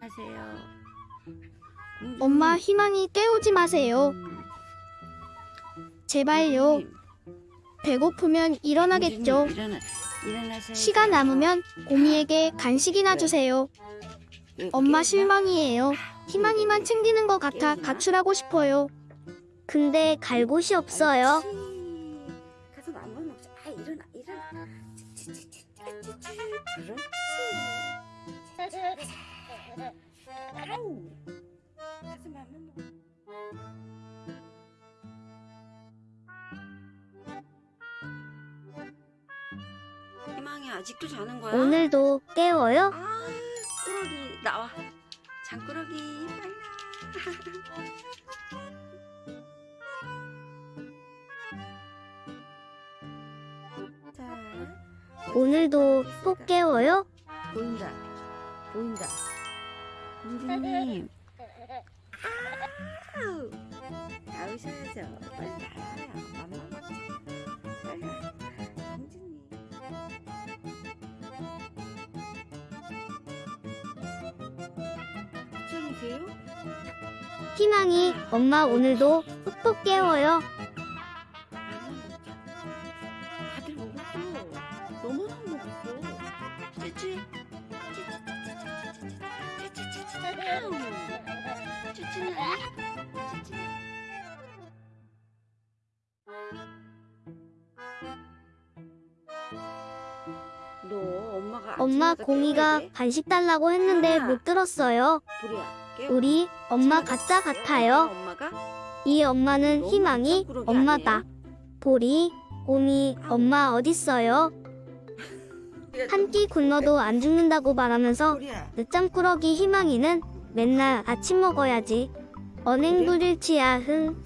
하세요. 엄마 희망이 깨우지 마세요. 제발요. 배고프면 일어나겠죠. 일어나, 일어나세요. 시간 남으면 곰이에게 간식이나 주세요. 엄마 실망이에요. 희망이만 챙기는 것 같아 가출하고 싶어요. 근데 갈 곳이 없어요. 먹자. 아 일어나 일어나. 그렇지. 아우. 맘만 먹어. 희망이 아직도 자는 거야? 오늘도 깨워요? 아, 꾸러기 나와. 장꾸러기 빨리 오늘도 꼭 깨워요? 보인다. 보인다. 공주님. 아우. 나오셔야죠. 빨리 나와요. 먹자. 빨리. 걱정이세요? 희망이 엄마 오늘도 푹푹 깨워요. 엄마 공이가? 간식 달라고 했는데 못 들었어요. 우리 엄마 가짜. 같아요. 이 엄마는 희망이 엄마다. 보리, 곰이 엄마 어딨어요? 한 끼 굶어도 안 죽는다고 말하면서. 늦잠꾸러기 희망이는 맨날 아침 먹어야지. 언행 불일치야 흥.